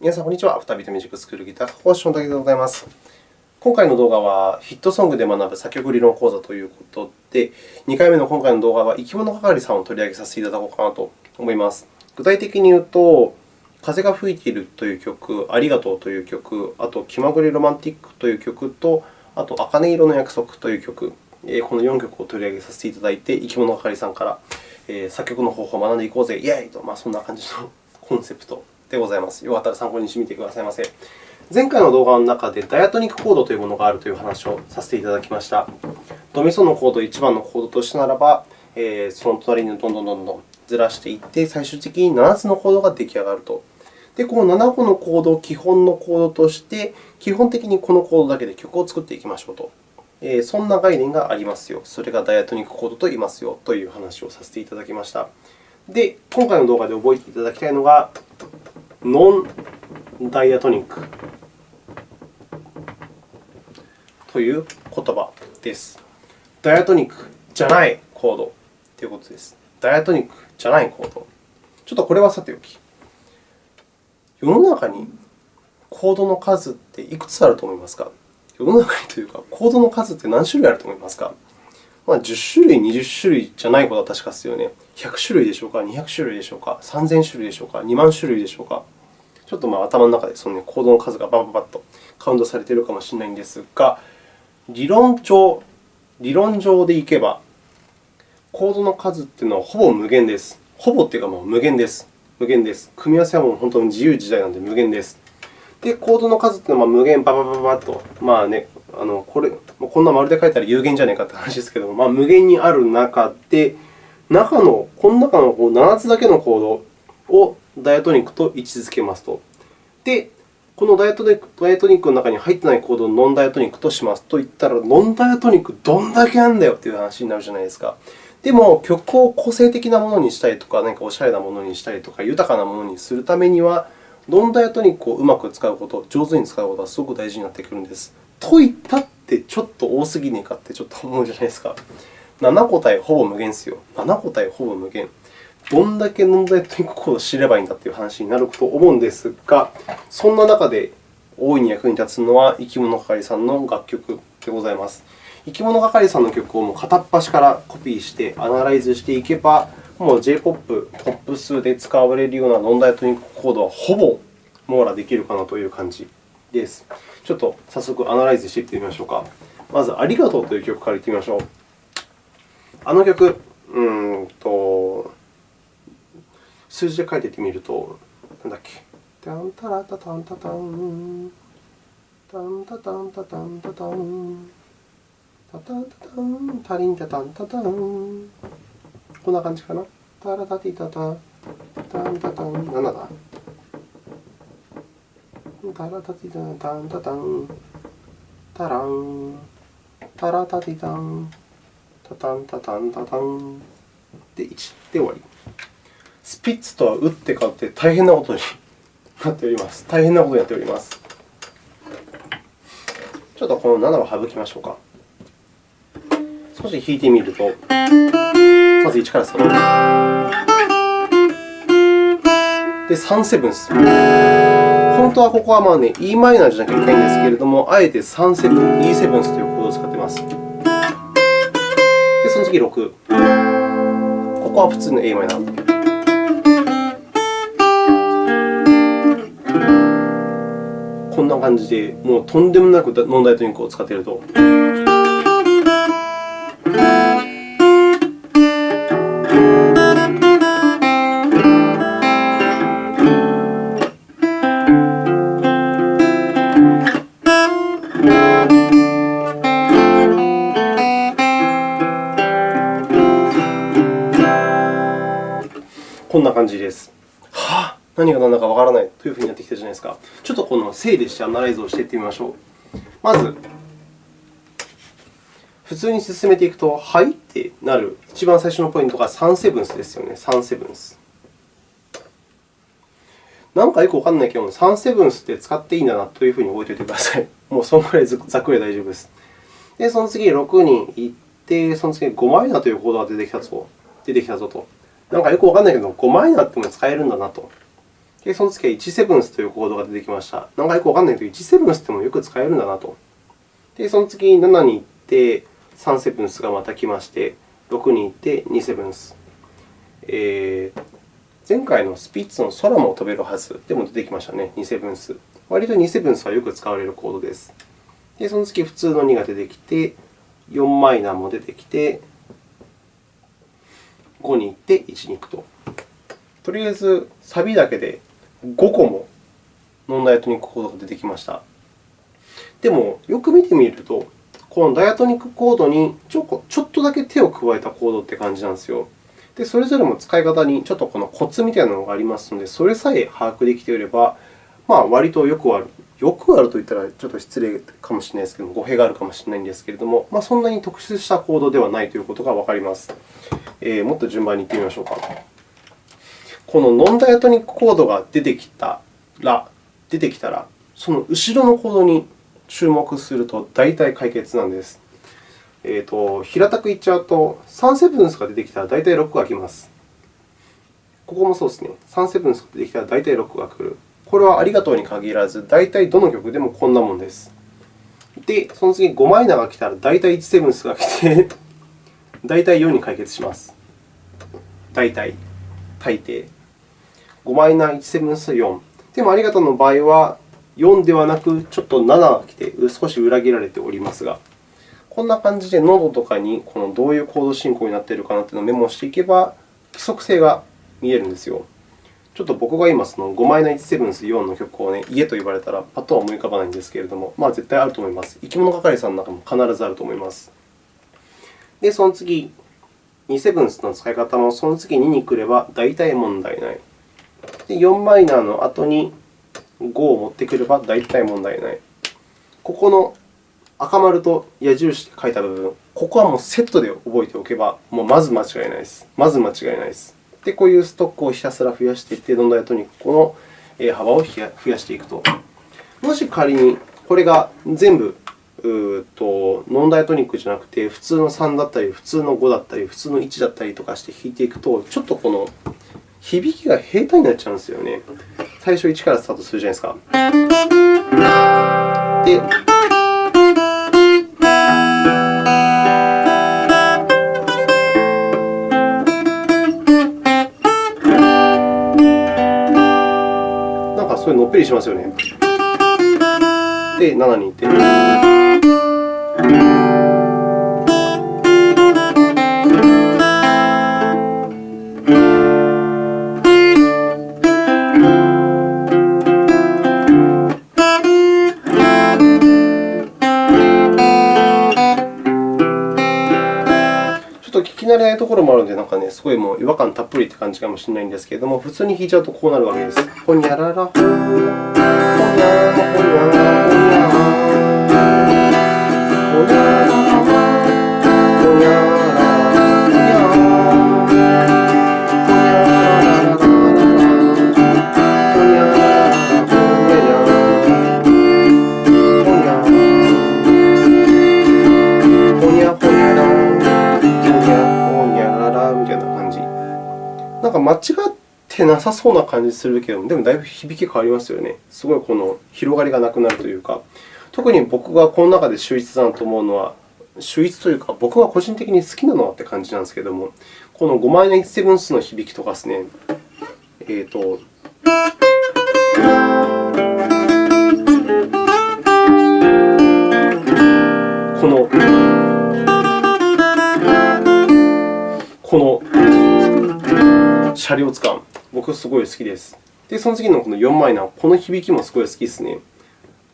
皆さん、こんにちは。再びとミュージックスクールギター講師の竹でございます。今回の動画は、ヒットソングで学ぶ作曲理論講座ということで、2回目の今回の動画は、生き物係さんを取り上げさせていただこうかなと思います。具体的に言うと、風が吹いているという曲、ありがとうという曲、あと、気まぐれロマンティックという曲と、あと、茜色の約束という曲、この4曲を取り上げさせていただいて、生き物係さんから作曲の方法を学んでいこうぜ、イェイと、まあ、そんな感じのコンセプトでございます。よかったら参考にしてみてくださいませ。前回の動画の中でダイアトニックコードというものがあるという話をさせていただきました。ドミソのコード1番のコードとしてならば、その隣にどんどんどんどんずらしていって、最終的に7つのコードが出来上がると。で、この7個のコードを基本のコードとして、基本的にこのコードだけで曲を作っていきましょうと。そんな概念がありますよ。それがダイアトニックコードと言いますよという話をさせていただきました。で、今回の動画で覚えていただきたいのが、ノンダイアトニックという言葉です。ダイアトニックじゃないコードということです。ダイアトニックじゃないコード。ちょっとこれはさておき。世の中にコードの数っていくつあると思いますか？世の中にというか、コードの数って何種類あると思いますか？まあ、10種類、20種類じゃないことは確かですよね。100種類でしょうか、200種類でしょうか、3000種類でしょうか、2万種類でしょうか？ちょっとまあ頭の中でその、ね、コードの数がバンバンとカウントされているかもしれないんですが、理論上、理論上でいけば、コードの数というのはほぼ無限です。ほぼというかもう無限です。無限です。組み合わせはもう本当に自由自在なので無限です。で、コードの数というのは無限ババババッと、まあね、あのこれこんな丸で書いたら有限じゃないかという話ですけれども、まあ、無限にある中で、中のこの中の7つだけのコードをダイアトニックと位置づけますと。で、このダイアトニックダイアトニックの中に入ってないコードをノンダイアトニックとしますと言ったら、ノンダイアトニックどんだけあるんだよという話になるじゃないですか。でも、曲を個性的なものにしたりとか、何かおしゃれなものにしたりとか、豊かなものにするためには、ノンダイアトニックをうまく使うこと、上手に使うことはすごく大事になってくるんです。と言ったってちょっと多すぎねえかってちょっと思うじゃないですか。7個体ほぼ無限ですよ。7個体ほぼ無限。どんだけノンダイアトニックコードを知ればいいんだという話になると思うんですが、そんな中で大いに役に立つのは、生き物係さんの楽曲でございます。生き物係さんの曲をもう片っ端からコピーしてアナライズしていけば、もう J−POP、ポップスで使われるようなノンダイトニックコードはほぼ網羅できるかなという感じです。ちょっと早速アナライズしていってみましょうか。まず、ありがとうという曲からいってみましょう。あの曲、うんと数字で書いていってみると、なんだっけ。タンタラタタンタタン。タンタタンタタンタタン。タタンタタン、タリンタタンタタン。こんな感じかな。タラタティタタン、タンタタン、7だ？タラタティタン、タンタタン、タラン、タラタティタン、タタンタタンタタン。で、1で終わり。スピッツとは打って変わって大変なことになっております。大変なことになっております。ちょっとこの7を省きましょうか。少し弾いてみると、まず1から3。で、3セブンス。本当はここはまあね、e マイナーじゃなきゃいけないんですけれども、あえて3セブン、E セブンスというコードを使っています。で、その次6。ここは普通の a マイナー。こんな感じで、もうとんでもなくノンダイトニックを使っていると。こんな感じです。はあ、何が何だかわからないというふうになってきたじゃないですか。ちょっとこの整理してアナライズをしていってみましょう。まず、普通に進めていくと、はいってなる一番最初のポイントが3セブンスですよね。3セブンス。なんかよくわからないけど、3セブンスって使っていいんだなというふうに覚えておいてください。もうそのくらいざっくり大丈夫です。で、その次6に行って、その次5マイナーというコードが出てきたぞ出てきたぞと。なんかよくわからないけど、5マイナーっても使えるんだなと。で、その次は1セブンスというコードが出てきました。なんかよくわからないけど、1セブンスってもよく使えるんだなと。で、その次7に行って、3セブンスがまた来まして、6に行って2セブンス。えー、前回のスピッツの空も飛べるはずでも出てきましたね、2セブンス。割と2セブンスはよく使われるコードです。で、その次、普通の2が出てきて、4マイナーも出てきて、5に行って1に行くと。とりあえず、サビだけで5個もノンダイアトニックコードが出てきました。でも、よく見てみると、このダイアトニックコードにちょちょっとだけ手を加えたコードって感じなんですよ。で、それぞれも使い方にちょっとこのコツみたいなのがありますので、それさえ把握できていれば、まあ、割とよくある。よくあると言ったらちょっと失礼かもしれないですけども、語弊があるかもしれないんですけれども、まあ、そんなに特殊したコードではないということがわかります。えー、もっと順番にいってみましょうか。このノンダイアトニックコードが出てきたら、出てきたら、その後ろのコードに注目すると大体解決なんです。えーと、平たく言っちゃうと、3セブンスが出てきたら大体6が来ます。ここもそうですね。3セブンスが出てきたら大体6が来る。これはありがとうに限らず、大体どの曲でもこんなもんです。で、その次5マイナーが来たら大体1セブンスが来て、大体4に解決します。大体、大抵。5マイナー1セブンス4。でもありがとうの場合は、4ではなく、ちょっと7が来て、少し裏切られておりますが、こんな感じでノードとかにこのどういうコード進行になっているかなというのをメモしていけば、規則性が見えるんですよ。ちょっと僕が今、その5マイナー1セブンス4の曲を、ね、家と言われたらパッとは思い浮かばないんですけれども、まあ、絶対あると思います。生き物係さんの中も必ずあると思います。で、その次、2セブンスの使い方もその次2に来れば大体問題ない。で、4マイナーの後に5を持ってくれば大体問題ない。ここの赤丸と矢印で書いた部分、ここはもうセットで覚えておけば、もうまず間違いないです。まず間違いないです。で、こういうストックをひたすら増やしていって、どんどんとにこの幅を増やしていくと。もし仮にこれが全部うとノンダイアトニックじゃなくて、普通の3だったり、普通の5だったり、普通の1だったりとかして弾いていくと、ちょっとこの響きが平坦になっちゃうんですよね。最初1からスタートするじゃないですか。で、なんかそういうのっぺりしますよね。で、7に行って。ころもあるので、なんかね、すごいもう違和感たっぷりって感じかもしれないんですけれども、普通に弾いちゃうとこうなるわけです。ほにゃららほにゃ、ほにゃ、ほにゃ、ほにゃ。なんか間違ってなさそうな感じするけど、でもだいぶ響き変わりますよね。すごいこの広がりがなくなるというか、特に僕がこの中で秀逸だなと思うのは、秀逸というか、僕が個人的に好きなのはって感じなんですけれども、この5マイナー1セブンスの響きとかですね、えーと、この、車両使う。僕すごい好きです。で、その次のこの4マイナー、この響きもすごい好きですね。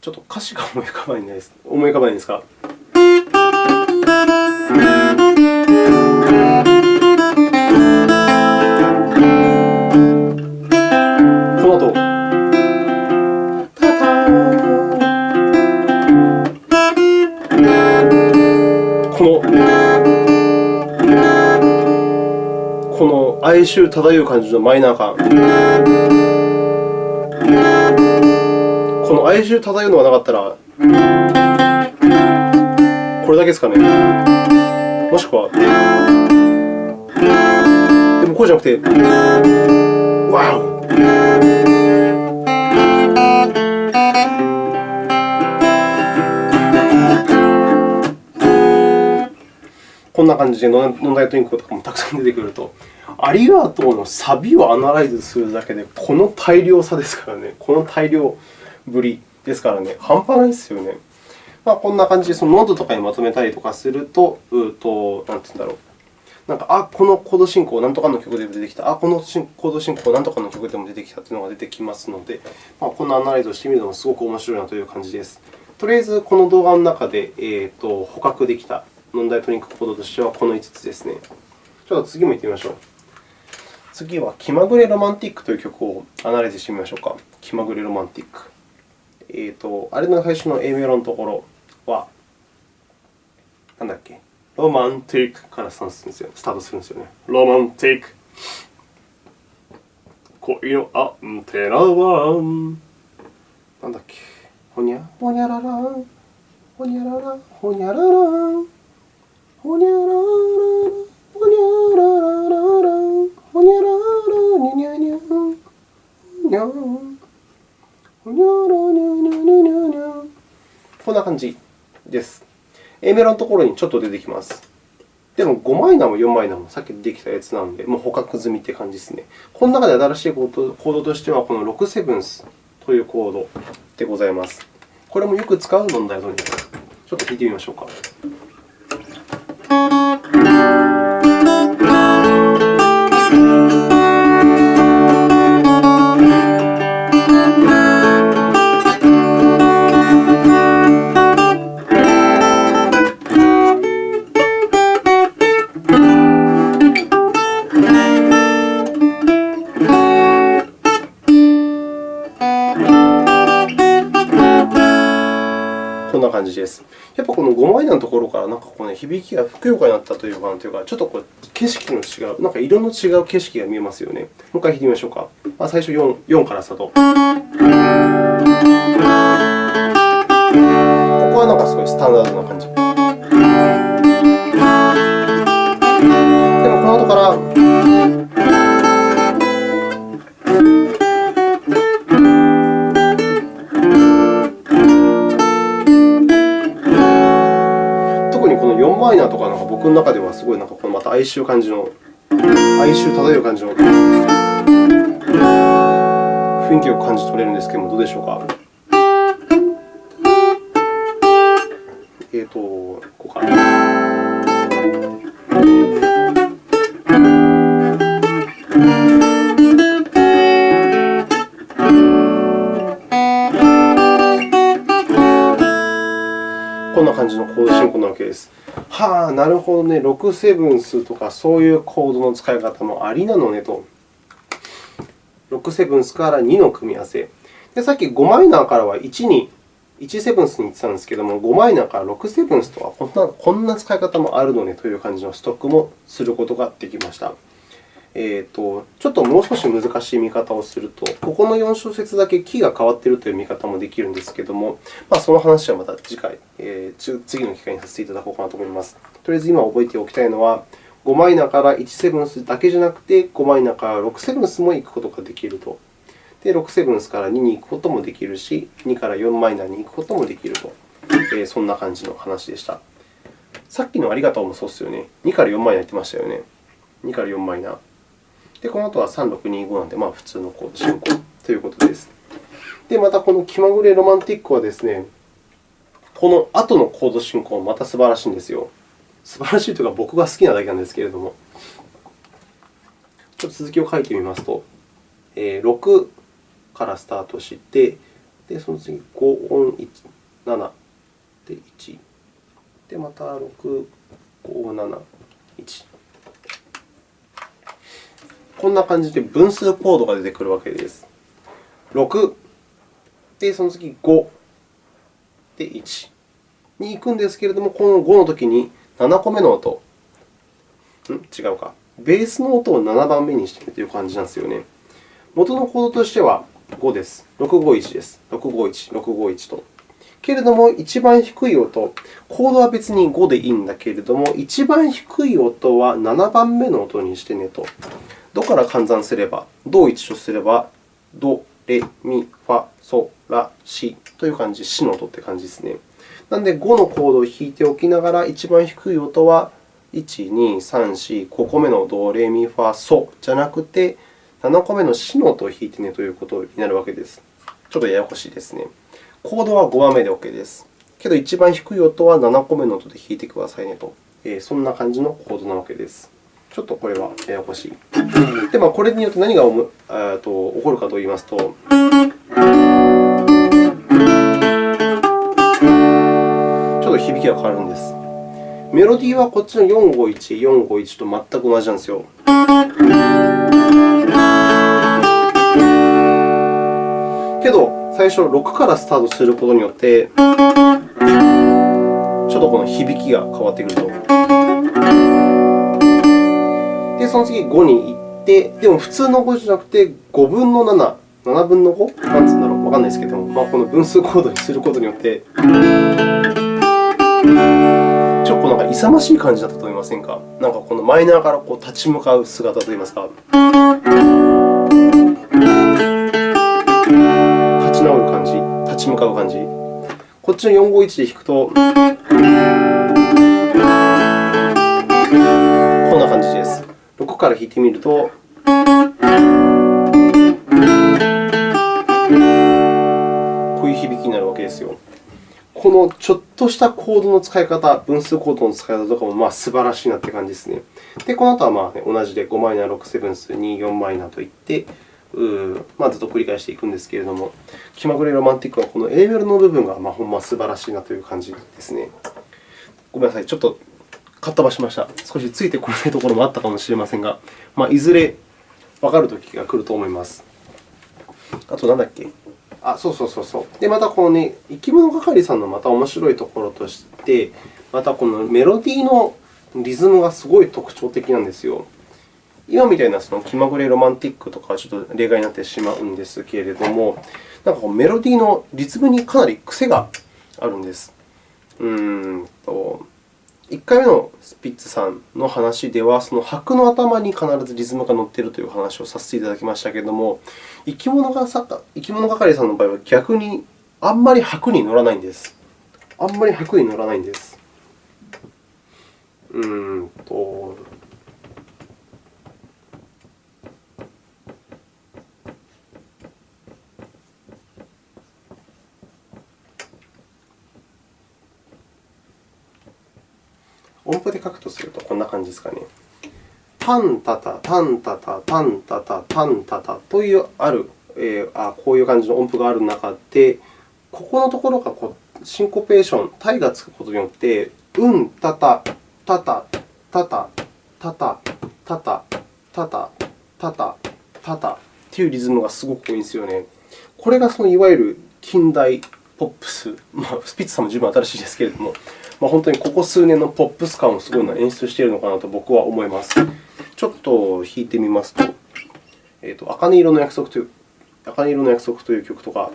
ちょっと歌詞が思い浮かばないです。思い浮かばないですか？哀愁漂う感じのマイナー感。この哀愁漂うのがなかったら、これだけですかね。もしくは、でもこうじゃなくて、ワオこんな感じでノンダイアトニックとかもたくさん出てくると、ありがとうのサビをアナライズするだけで、この大量さですからね、この大量ぶりですからね、半端ないですよね。まあ、こんな感じでそのノートとかにまとめたりとかすると、うとなんて言うんだろう。なんか、あ、このコード進行、なんとかの曲でも出てきた。あ、このコード進行、なんとかの曲でも出てきたというのが出てきますので、まあ、こんなアナライズをしてみるのもすごく面白いなという感じです。とりあえず、この動画の中で、えーと、捕獲できたノンダイトニックコードとしてはこの5つですね。ちょっと次も行ってみましょう。次は、気まぐれロマンティックという曲をアナライズしてみましょうか。気まぐれロマンティック。えーと、あれの最初の A メロのところは、なんだっけ？ロマンティックからスタートするんですよ。スタートするんですよね。ロマンティック。恋のアンテナは、なんだっけ？ほにゃ、ほにゃらら、ほにゃらら、ほにゃらら、ほにゃらら、ほにゃらららら、ほにゃらら、にゃにゃにゃ、にゃ、ほにゃらにゃにゃにゃにゃにゃ。こんな感じです。A メロのところにちょっと出てきます。でも5マイナーも4マイナーもさっきできたやつなので、もう捕獲済みという感じですね。この中で新しいコードとしては、この6セブンスというコードでございます。これもよく使う問題のに、ちょっと弾いてみましょうか。のところからなんかこう、ね、響きがふくよかになったというか、ちょっとこう景色の違う、なんか色の違う景色が見えますよね。もう一回弾いてみましょうか。まあ最初 4, 4からスタート。ここはなんかすごいスタンダードな感じ。の中ではすごいなんかこのまた哀愁感じの、哀愁漂う感じの雰囲気を感じ取れるんですけども、どうでしょうか？感じのコード進行なわけです。はあ、なるほどね、6セブンスとかそういうコードの使い方もありなのねと。6セブンスから2の組み合わせ。でさっき5マイナーからは1に、1セブンスに言ってたんですけども、5マイナーから6セブンスとはこんな使い方もあるのねという感じのストックもすることができました。えーと、ちょっともう少し難しい見方をすると、ここの4小節だけキーが変わっているという見方もできるんですけれども、まあ、その話はまた次回、えー、次の機会にさせていただこうかなと思います。とりあえず今覚えておきたいのは、5マイナーから1セブンスだけじゃなくて、5マイナーから6セブンスも行くことができると。で、6セブンスから2に行くこともできるし、2から4マイナーに行くこともできると。えー、そんな感じの話でした。さっきのありがとうもそうですよね。2から4マイナー言ってましたよね。2から4マイナー。で、この後は3625なので、まあ、普通のコード進行ということです。で、またこの気まぐれロマンティックはですね、この後のコード進行また素晴らしいんですよ。素晴らしいというか、僕が好きなだけなんですけれども。ちょっと続きを書いてみますと、えー、6からスタートして、でその次、5音1、7で1、で、また6、5、7、1。こんな感じで分数コードが出てくるわけです。6で、その次5で1に行くんですけれども、この5のときに7個目の音、ん？違うか。ベースの音を7番目にしているという感じなんですよね。元のコードとしては5です。651です。651、651と。けれども、一番低い音、コードは別に5でいいんだけれども、一番低い音は7番目の音にしてねと。ドから換算すれば、ドを1とすれば、ド、レ、ミ、ファ、ソ、ラ、シという感じ、シの音という感じですね。なので、5のコードを弾いておきながら、一番低い音は1、2、3、4、5個目のド、レミ、ファ、ソじゃなくて、7個目のシの音を弾いてねということになるわけです。ちょっとややこしいですね。コードは5番目で OK です。けど、一番低い音は7個目の音で弾いてくださいねと、そんな感じのコードなわけです。ちょっとこれはややこしい。で、まあ、これによって何がと起こるかといいますと、ちょっと響きが変わるんです。メロディーはこっちの451、451と全く同じなんですよ。けど、最初6からスタートすることによって、ちょっとこの響きが変わってくると。で、その次5に行って、でも普通の5じゃなくて5分の7、7分の 5? なんつうんだろう、わかんないですけども、まあ、この分数コードにすることによって、ちょっとなんか勇ましい感じだったと思いませんか？なんかこのマイナーからこう立ち向かう姿といいますか。立ち直る感じ、立ち向かう感じ？こっちの451で弾くと、6から弾いてみると、こういう響きになるわけですよ。このちょっとしたコードの使い方、分数コードの使い方とかもまあ素晴らしいなという感じですね。で、この後はまあ、ね、同じで5マイナー、6セブンス、2、4マイナーといって、うまあ、ずっと繰り返していくんですけれども、気まぐれロマンティックはこの A メロの部分がまあほんま素晴らしいなという感じですね。ごめんなさい、ちょっとかっ飛ばしました。少しついてこないところもあったかもしれませんが、まあ、いずれわかるときが来ると思います。あと、なんだっけ？あ、そうそうそうそう。で、またこのね、生き物係さんのまた面白いところとして、またこのメロディーのリズムがすごい特徴的なんですよ。今みたいなその気まぐれロマンティックとかはちょっと例外になってしまうんですけれども、なんかこうメロディーのリズムにかなり癖があるんです。うーんと1回目のスピッツさんの話では、その白の頭に必ずリズムが乗っているという話をさせていただきましたけれども、生き物が生き物係さんの場合は逆にあんまり白に乗らないんです。あんまり白に乗らないんです。うんとタンタタ、タンタタ、タンタタ、タンタタというある、えー、あこういう感じの音符がある中で、ここのところがこうシンコペーション、タイがつくことによって、うんタタ、タタ、タタ、タタ、タタ、タタ、タタ、タタというリズムがすごく多いんですよね。これがそのいわゆる近代ポップス、まあ、スピッツさんも十分新しいですけれども、まあ、本当にここ数年のポップス感をすごい演出しているのかなと僕は思います。ちょっと弾いてみますと、えーと、茜色の約束という茜色の約束という曲とか。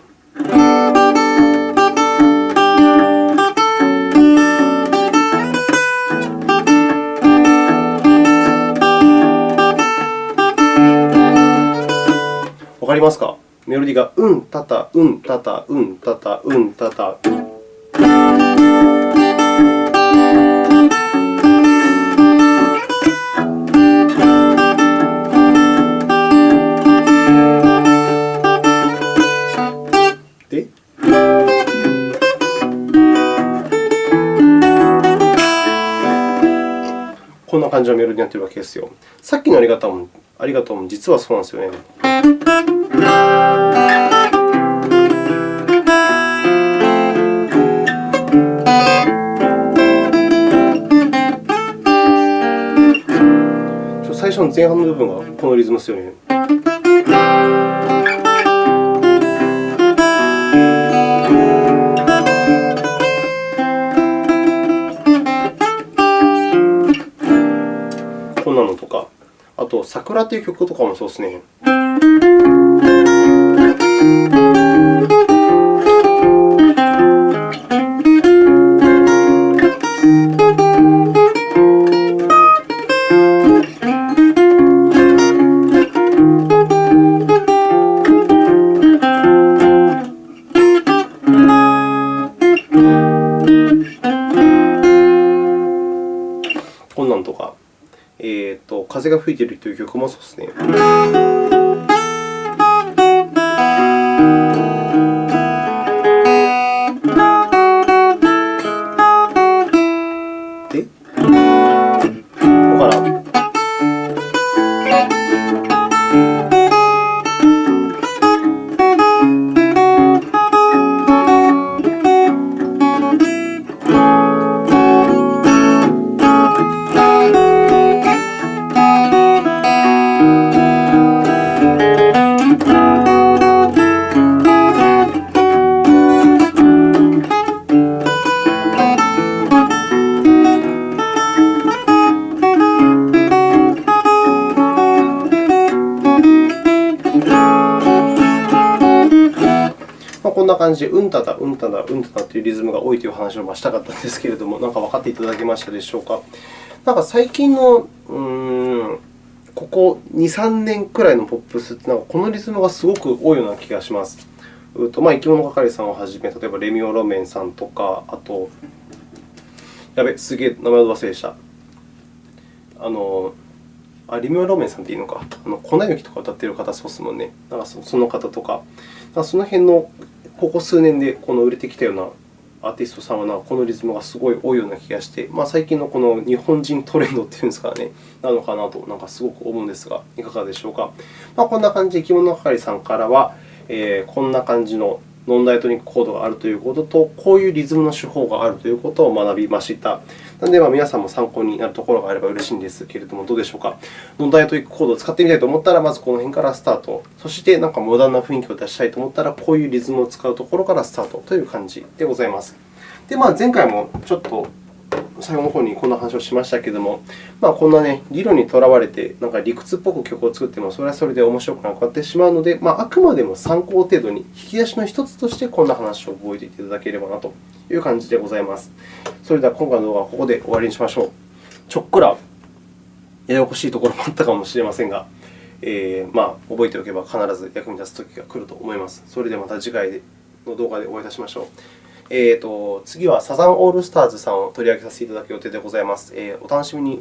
わかりますか？メロディーがうん、たた、うん、たた、うん、たた、うん、たた。んな感じのメロディーになっているわけですよ。さっきのありがとうもありがとうも実はそうなんですよね。最初の前半の部分がこのリズムですよね。と、桜という曲とかもそうですね。いているという曲もそうですね。な感じで、うんただ、うんただ、うんただというリズムが多いという話をしたかったんですけれども、なんか分かっていただけましたでしょうか。なんか最近の、うーん、ここ2、3年くらいのポップスって、なんかこのリズムがすごく多いような気がします。うとまあ、生き物係さんをはじめ、例えばレミオロメンさんとか、あと、やべ、すげえ名前を忘れでした。あの、あ、リミオロメンさんっていいのか。あの粉雪とか歌ってる方、そうですもんね。なんかその方とか、その辺のここ数年でこの売れてきたようなアーティストさんは、このリズムがすごい多いような気がして、まあ、最近のこの日本人トレンドというんですかね、なのかなと、なんかすごく思うんですが、いかがでしょうか。まあ、こんな感じで、生き物係さんからは、えー、こんな感じのノンダイトニックコードがあるということと、こういうリズムの手法があるということを学びました。なので、皆さんも参考になるところがあれば嬉しいんですけれども、どうでしょうか？ノンダイトニックコードを使ってみたいと思ったら、まずこの辺からスタート。そして、なんかモダンな雰囲気を出したいと思ったら、こういうリズムを使うところからスタートという感じでございます。で、まあ、前回もちょっと最後の方にこんな話をしましたけれども、まあ、こんな、ね、理論にとらわれて、なんか理屈っぽく曲を作っても、それはそれで面白くなくなってしまうので、まあ、あくまでも参考程度に、引き出しの一つとしてこんな話を覚えていただければなという感じでございます。それでは今回の動画はここで終わりにしましょう。ちょっくらややこしいところもあったかもしれませんが、えー、まあ、覚えておけば必ず役に立つ時が来ると思います。それではまた次回の動画でお会いいたしましょう。えーと、次はサザンオールスターズさんを取り上げさせていただく予定でございます。えー、お楽しみに。